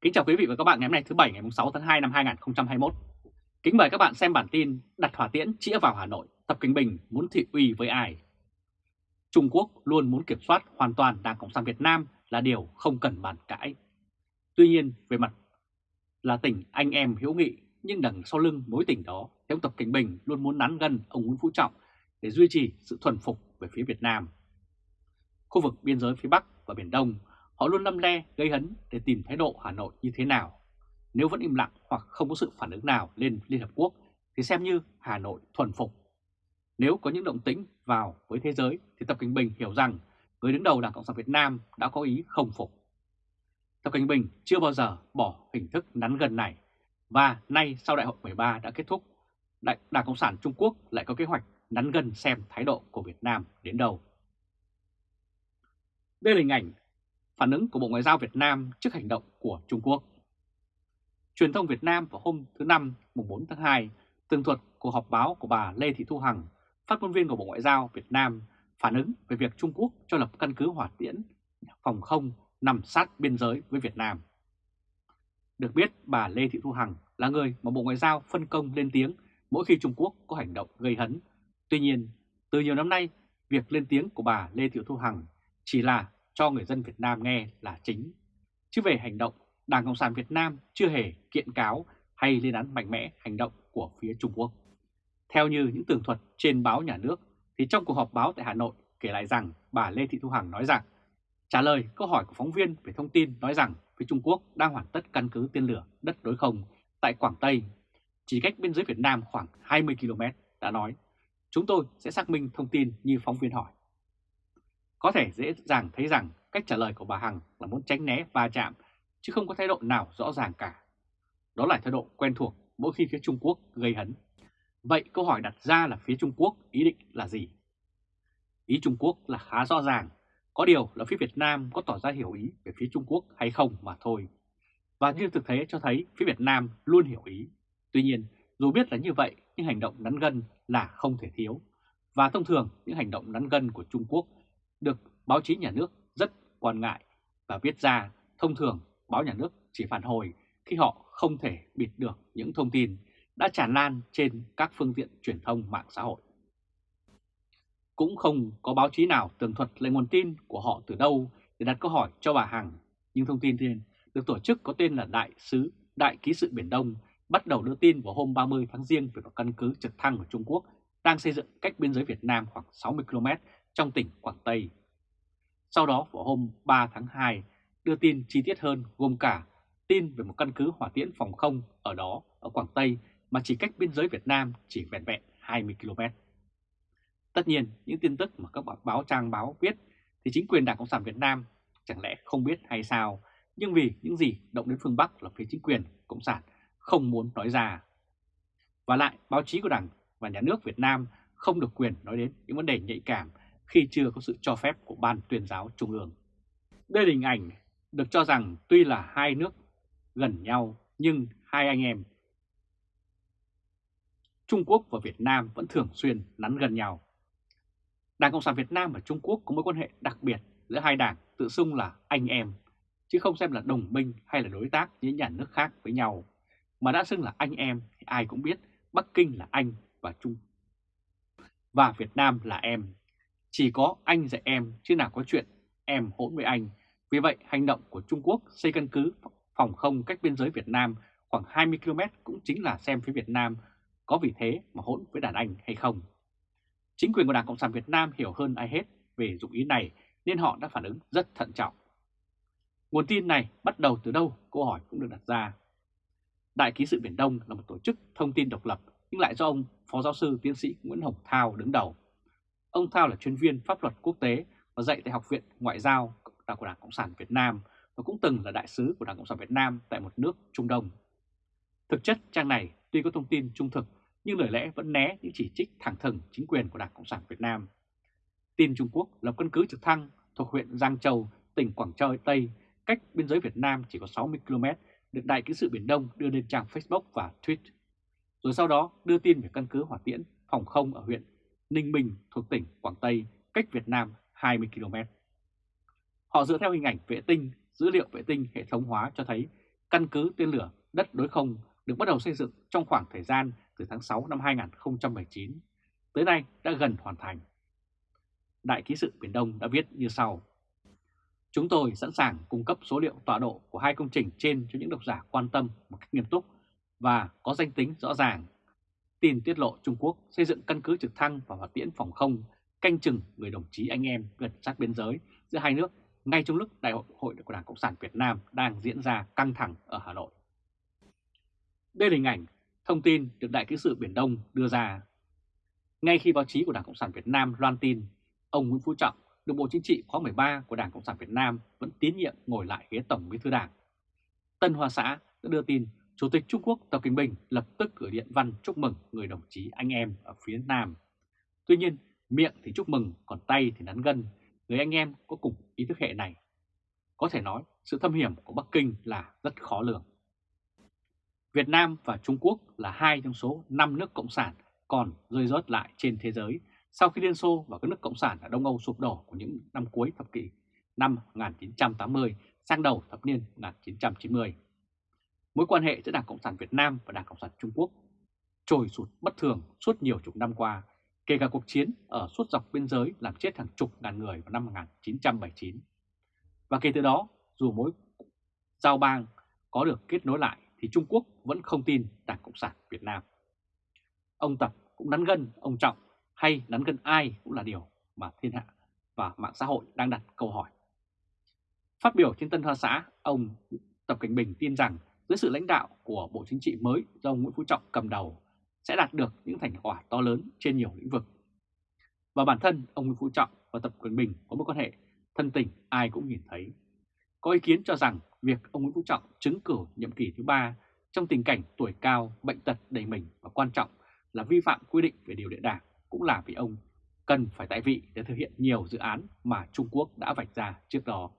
Kính chào quý vị và các bạn ngày hôm nay thứ Bảy ngày 6 tháng 2 năm 2021. Kính mời các bạn xem bản tin đặt hỏa tiễn chĩa vào Hà Nội, Tập Kinh Bình muốn thị uy với ai? Trung Quốc luôn muốn kiểm soát hoàn toàn Đảng Cộng sản Việt Nam là điều không cần bàn cãi. Tuy nhiên, về mặt là tỉnh anh em hữu nghị, nhưng đằng sau lưng mối tình đó, ông Tập Kinh Bình luôn muốn nắn gần ông Nguyễn Phú Trọng để duy trì sự thuần phục về phía Việt Nam. Khu vực biên giới phía Bắc và Biển Đông Họ luôn lâm le gây hấn để tìm thái độ Hà Nội như thế nào. Nếu vẫn im lặng hoặc không có sự phản ứng nào lên Liên Hợp Quốc thì xem như Hà Nội thuần phục. Nếu có những động tĩnh vào với thế giới thì Tập Kinh Bình hiểu rằng người đứng đầu Đảng Cộng sản Việt Nam đã có ý không phục. Tập Kinh Bình chưa bao giờ bỏ hình thức nắn gần này và nay sau đại hội 13 đã kết thúc, Đảng Cộng sản Trung Quốc lại có kế hoạch nắn gần xem thái độ của Việt Nam đến đâu. Đây là hình ảnh phản ứng của Bộ Ngoại giao Việt Nam trước hành động của Trung Quốc. Truyền thông Việt Nam vào hôm thứ Năm mùng 4 tháng 2 tường thuật cuộc họp báo của bà Lê Thị Thu Hằng, phát ngôn viên của Bộ Ngoại giao Việt Nam phản ứng về việc Trung Quốc cho lập căn cứ hỏa tiễn phòng không nằm sát biên giới với Việt Nam. Được biết bà Lê Thị Thu Hằng là người mà Bộ Ngoại giao phân công lên tiếng mỗi khi Trung Quốc có hành động gây hấn. Tuy nhiên, từ nhiều năm nay, việc lên tiếng của bà Lê Thị Thu Hằng chỉ là cho người dân Việt Nam nghe là chính. Chứ về hành động, Đảng Cộng sản Việt Nam chưa hề kiện cáo hay lên án mạnh mẽ hành động của phía Trung Quốc. Theo như những tường thuật trên báo nhà nước, thì trong cuộc họp báo tại Hà Nội kể lại rằng bà Lê Thị Thu Hằng nói rằng trả lời câu hỏi của phóng viên về thông tin nói rằng phía Trung Quốc đang hoàn tất căn cứ tên lửa đất đối không tại Quảng Tây, chỉ cách biên giới Việt Nam khoảng 20 km, đã nói chúng tôi sẽ xác minh thông tin như phóng viên hỏi. Có thể dễ dàng thấy rằng cách trả lời của bà Hằng là muốn tránh né va chạm, chứ không có thái độ nào rõ ràng cả. Đó là thái độ quen thuộc mỗi khi phía Trung Quốc gây hấn. Vậy câu hỏi đặt ra là phía Trung Quốc ý định là gì? Ý Trung Quốc là khá rõ ràng, có điều là phía Việt Nam có tỏ ra hiểu ý về phía Trung Quốc hay không mà thôi. Và như thực tế cho thấy phía Việt Nam luôn hiểu ý. Tuy nhiên, dù biết là như vậy, nhưng hành động nắn gân là không thể thiếu. Và thông thường, những hành động nắn gân của Trung Quốc được báo chí nhà nước rất quan ngại và viết ra thông thường báo nhà nước chỉ phản hồi khi họ không thể bịt được những thông tin đã tràn lan trên các phương tiện truyền thông mạng xã hội. Cũng không có báo chí nào tường thuật lấy nguồn tin của họ từ đâu để đặt câu hỏi cho bà Hằng, nhưng thông tin trên được tổ chức có tên là Đại sứ Đại ký sự Biển Đông bắt đầu đưa tin vào hôm 30 tháng Giêng về một căn cứ trực thăng của Trung Quốc đang xây dựng cách biên giới Việt Nam khoảng 60 km trong tỉnh Quảng Tây. Sau đó, vào hôm 3 tháng 2 đưa tin chi tiết hơn gồm cả tin về một căn cứ hỏa tiễn phòng không ở đó, ở Quảng Tây, mà chỉ cách biên giới Việt Nam chỉ vẹn vẹn 20 km. Tất nhiên, những tin tức mà các báo trang báo viết thì chính quyền Đảng Cộng sản Việt Nam chẳng lẽ không biết hay sao nhưng vì những gì động đến phương Bắc là phía chính quyền Cộng sản không muốn nói ra. Và lại, báo chí của Đảng và Nhà nước Việt Nam không được quyền nói đến những vấn đề nhạy cảm khi chưa có sự cho phép của Ban tuyên giáo Trung ương. Đây là hình ảnh được cho rằng tuy là hai nước gần nhau nhưng hai anh em Trung Quốc và Việt Nam vẫn thường xuyên nắn gần nhau. Đảng Cộng sản Việt Nam và Trung Quốc có mối quan hệ đặc biệt giữa hai đảng tự xưng là anh em, chứ không xem là đồng minh hay là đối tác những nhà nước khác với nhau. Mà đã xưng là anh em thì ai cũng biết Bắc Kinh là anh và Trung và Việt Nam là em chỉ có anh dạy em, chứ nào có chuyện em hỗn với anh. Vì vậy, hành động của Trung Quốc xây căn cứ phòng không cách biên giới Việt Nam khoảng 20 km cũng chính là xem phía Việt Nam có vì thế mà hỗn với đàn anh hay không. Chính quyền của Đảng Cộng sản Việt Nam hiểu hơn ai hết về dụng ý này, nên họ đã phản ứng rất thận trọng. Nguồn tin này bắt đầu từ đâu? Câu hỏi cũng được đặt ra. Đại ký sự Biển Đông là một tổ chức thông tin độc lập, nhưng lại do ông Phó Giáo sư Tiến sĩ Nguyễn Hồng Thao đứng đầu. Ông Thao là chuyên viên pháp luật quốc tế và dạy tại Học viện Ngoại giao của Đảng Cộng sản Việt Nam và cũng từng là đại sứ của Đảng Cộng sản Việt Nam tại một nước Trung Đông. Thực chất trang này tuy có thông tin trung thực nhưng lời lẽ vẫn né những chỉ trích thẳng thừng chính quyền của Đảng Cộng sản Việt Nam. Tin Trung Quốc lập căn cứ trực thăng thuộc huyện Giang Châu, tỉnh Quảng Châu Tây, cách biên giới Việt Nam chỉ có 60 km, được Đại ký sự Biển Đông đưa lên trang Facebook và Twitter Rồi sau đó đưa tin về căn cứ hỏa tiễn phòng không ở huyện Ninh Bình thuộc tỉnh Quảng Tây, cách Việt Nam 20 km. Họ dựa theo hình ảnh vệ tinh, dữ liệu vệ tinh hệ thống hóa cho thấy căn cứ tên lửa đất đối không được bắt đầu xây dựng trong khoảng thời gian từ tháng 6 năm 2019, tới nay đã gần hoàn thành. Đại ký sự Biển Đông đã viết như sau. Chúng tôi sẵn sàng cung cấp số liệu tọa độ của hai công trình trên cho những độc giả quan tâm một cách nghiêm túc và có danh tính rõ ràng. Tin tiết lộ Trung Quốc xây dựng căn cứ trực thăng và hỏa tiễn phòng không canh chừng người đồng chí anh em gần sát biên giới giữa hai nước ngay trong lúc Đại hội của Đảng Cộng sản Việt Nam đang diễn ra căng thẳng ở Hà Nội. Đây là hình ảnh thông tin được Đại ký sự Biển Đông đưa ra. Ngay khi báo chí của Đảng Cộng sản Việt Nam loan tin, ông Nguyễn Phú Trọng được Bộ Chính trị khóa 13 của Đảng Cộng sản Việt Nam vẫn tín nhiệm ngồi lại ghế Tổng Bí thư Đảng. Tân Hoa Xã đã đưa tin Chủ tịch Trung Quốc Tập Kinh Bình lập tức gửi điện văn chúc mừng người đồng chí anh em ở phía Nam. Tuy nhiên, miệng thì chúc mừng, còn tay thì nắn gân, người anh em có cùng ý thức hệ này. Có thể nói, sự thâm hiểm của Bắc Kinh là rất khó lường. Việt Nam và Trung Quốc là hai trong số 5 nước cộng sản còn rơi rớt lại trên thế giới sau khi Liên Xô và các nước cộng sản ở Đông Âu sụp đổ của những năm cuối thập kỷ năm 1980 sang đầu thập niên 1990. Mối quan hệ giữa Đảng Cộng sản Việt Nam và Đảng Cộng sản Trung Quốc trồi sụt bất thường suốt nhiều chục năm qua, kể cả cuộc chiến ở suốt dọc biên giới làm chết hàng chục ngàn người vào năm 1979. Và kể từ đó, dù mối giao bang có được kết nối lại thì Trung Quốc vẫn không tin Đảng Cộng sản Việt Nam. Ông Tập cũng nắn gân ông Trọng hay nắn gân ai cũng là điều mà thiên hạ và mạng xã hội đang đặt câu hỏi. Phát biểu trên Tân Hoa Xã, ông Tập Cảnh Bình tin rằng dưới sự lãnh đạo của Bộ Chính trị mới do ông Nguyễn Phú Trọng cầm đầu sẽ đạt được những thành quả to lớn trên nhiều lĩnh vực. Và bản thân ông Nguyễn Phú Trọng và Tập cận Bình có mối quan hệ thân tình ai cũng nhìn thấy. Có ý kiến cho rằng việc ông Nguyễn Phú Trọng chứng cử nhiệm kỳ thứ ba trong tình cảnh tuổi cao, bệnh tật đầy mình và quan trọng là vi phạm quy định về điều lệ đảng cũng là vì ông cần phải tại vị để thực hiện nhiều dự án mà Trung Quốc đã vạch ra trước đó.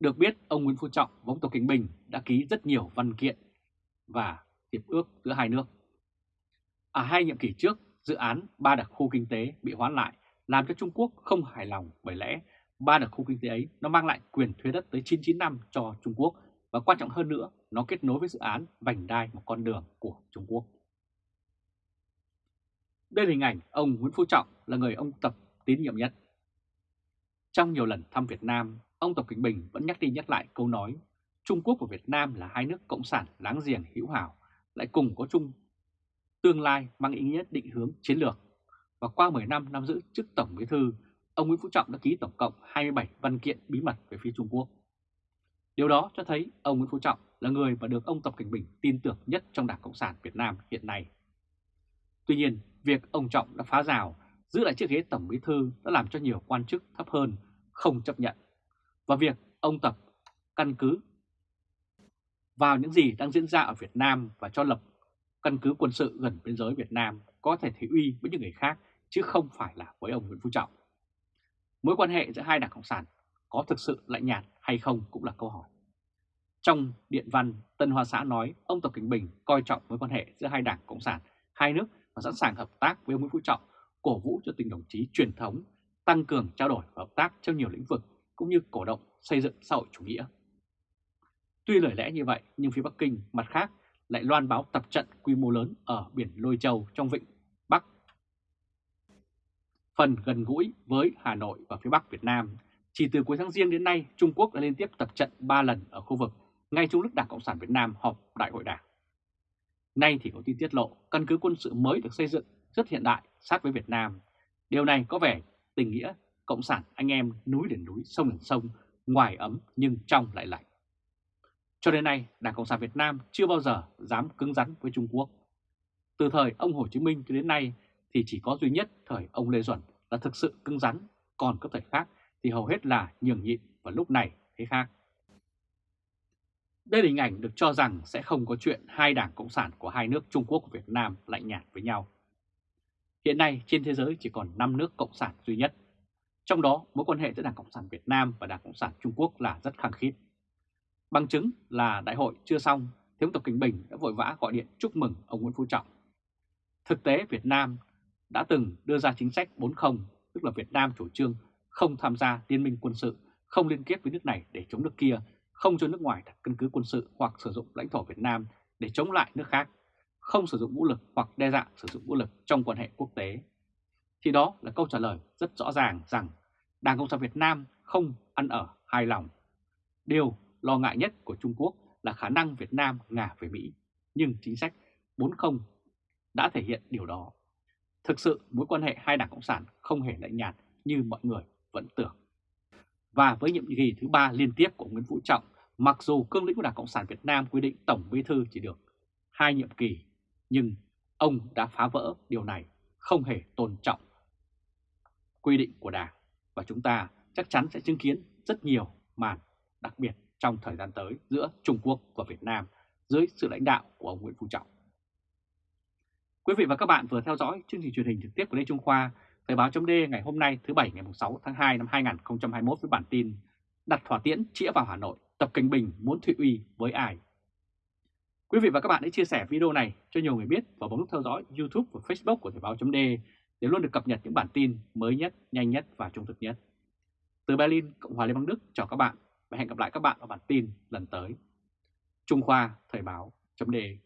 Được biết, ông Nguyễn Phú Trọng và ông Tập Cảnh Bình đã ký rất nhiều văn kiện và hiệp ước giữa hai nước. Ở hai nhiệm kỳ trước, dự án ba đặc khu kinh tế bị hoãn lại làm cho Trung Quốc không hài lòng bởi lẽ ba đặc khu kinh tế ấy nó mang lại quyền thuế đất tới 99 năm cho Trung Quốc và quan trọng hơn nữa, nó kết nối với dự án vành đai một con đường của Trung Quốc. Đây là hình ảnh ông Nguyễn Phú Trọng là người ông Tập tín nhiệm nhất. Trong nhiều lần thăm Việt Nam, ông Tập Cận Bình vẫn nhắc đi nhắc lại câu nói Trung Quốc và Việt Nam là hai nước cộng sản láng giềng hữu hảo, lại cùng có chung tương lai mang ý nghĩa định hướng chiến lược. Và qua 10 năm nắm giữ chức Tổng Bí thư, ông Nguyễn Phú Trọng đã ký tổng cộng 27 văn kiện bí mật về phía Trung Quốc. Điều đó cho thấy ông Nguyễn Phú Trọng là người mà được ông Tập Cảnh Bình tin tưởng nhất trong Đảng Cộng sản Việt Nam hiện nay. Tuy nhiên, việc ông Trọng đã phá rào, giữ lại chiếc ghế Tổng Bí Thư đã làm cho nhiều quan chức thấp hơn không chấp nhận. Và việc ông Tập căn cứ vào những gì đang diễn ra ở Việt Nam và cho lập căn cứ quân sự gần biên giới Việt Nam có thể thị uy với những người khác chứ không phải là với ông Nguyễn Phú Trọng. Mối quan hệ giữa hai đảng Cộng sản có thực sự lạnh nhạt hay không cũng là câu hỏi. Trong điện văn, Tân Hoa Xã nói ông Tập Cảnh Bình coi trọng mối quan hệ giữa hai đảng Cộng sản, hai nước và sẵn sàng hợp tác với ông Nguyễn Phú Trọng, cổ vũ cho tình đồng chí truyền thống, tăng cường trao đổi và hợp tác trong nhiều lĩnh vực cũng như cổ động xây dựng xã hội chủ nghĩa. Tuy lời lẽ như vậy nhưng phía Bắc Kinh mặt khác lại loan báo tập trận quy mô lớn ở biển Lôi Châu trong vịnh Bắc. Phần gần gũi với Hà Nội và phía Bắc Việt Nam, chỉ từ cuối tháng Giêng đến nay Trung Quốc đã liên tiếp tập trận 3 lần ở khu vực ngay trong lúc Đảng Cộng sản Việt Nam họp Đại hội Đảng. Nay thì có tin tiết lộ căn cứ quân sự mới được xây dựng rất hiện đại sát với Việt Nam. Điều này có vẻ tình nghĩa Cộng sản anh em núi đến núi, sông đến sông, ngoài ấm nhưng trong lại lạnh. Cho đến nay, Đảng Cộng sản Việt Nam chưa bao giờ dám cứng rắn với Trung Quốc. Từ thời ông Hồ Chí Minh cho đến nay thì chỉ có duy nhất thời ông Lê Duẩn là thực sự cứng rắn, còn các thời khác thì hầu hết là nhường nhịn và lúc này thế khác. Đây là hình ảnh được cho rằng sẽ không có chuyện hai đảng Cộng sản của hai nước Trung Quốc và Việt Nam lạnh nhạt với nhau. Hiện nay trên thế giới chỉ còn 5 nước Cộng sản duy nhất. Trong đó mối quan hệ giữa Đảng Cộng sản Việt Nam và Đảng Cộng sản Trung Quốc là rất khăng khít. Bằng chứng là đại hội chưa xong, Thiếu Tập Kinh Bình đã vội vã gọi điện chúc mừng ông Nguyễn Phú Trọng. Thực tế Việt Nam đã từng đưa ra chính sách 40, tức là Việt Nam chủ trương không tham gia liên minh quân sự, không liên kết với nước này để chống nước kia, không cho nước ngoài đặt căn cứ quân sự hoặc sử dụng lãnh thổ Việt Nam để chống lại nước khác, không sử dụng vũ lực hoặc đe dọa sử dụng vũ lực trong quan hệ quốc tế. Thì đó là câu trả lời rất rõ ràng rằng Đảng Cộng sản Việt Nam không ăn ở hài lòng. Điều lo ngại nhất của Trung Quốc là khả năng Việt Nam ngả về Mỹ, nhưng chính sách 40 đã thể hiện điều đó. Thực sự mối quan hệ hai đảng Cộng sản không hề lạnh nhạt như mọi người vẫn tưởng. Và với nhiệm kỳ thứ ba liên tiếp của Nguyễn Phú Trọng, mặc dù cương lĩnh của Đảng Cộng sản Việt Nam quy định Tổng Bí Thư chỉ được hai nhiệm kỳ, nhưng ông đã phá vỡ điều này, không hề tôn trọng quy định của Đảng. Và chúng ta chắc chắn sẽ chứng kiến rất nhiều màn đặc biệt trong thời gian tới giữa Trung Quốc và Việt Nam dưới sự lãnh đạo của ông Nguyễn Phú Trọng. Quý vị và các bạn vừa theo dõi chương trình truyền hình trực tiếp của Lê Trung Khoa, Thời báo chấm ngày hôm nay thứ Bảy ngày 6 tháng 2 năm 2021 với bản tin Đặt thỏa tiễn chĩa vào Hà Nội, Tập Cảnh Bình muốn Thụy Uy với ai? Quý vị và các bạn hãy chia sẻ video này cho nhiều người biết và bấm nút theo dõi YouTube và Facebook của Thời báo chấm để để luôn được cập nhật những bản tin mới nhất, nhanh nhất và trung thực nhất. Từ Berlin, Cộng hòa Liên bang Đức chào các bạn và hẹn gặp lại các bạn ở bản tin lần tới. Trung Khoa Thời báo chấm đề.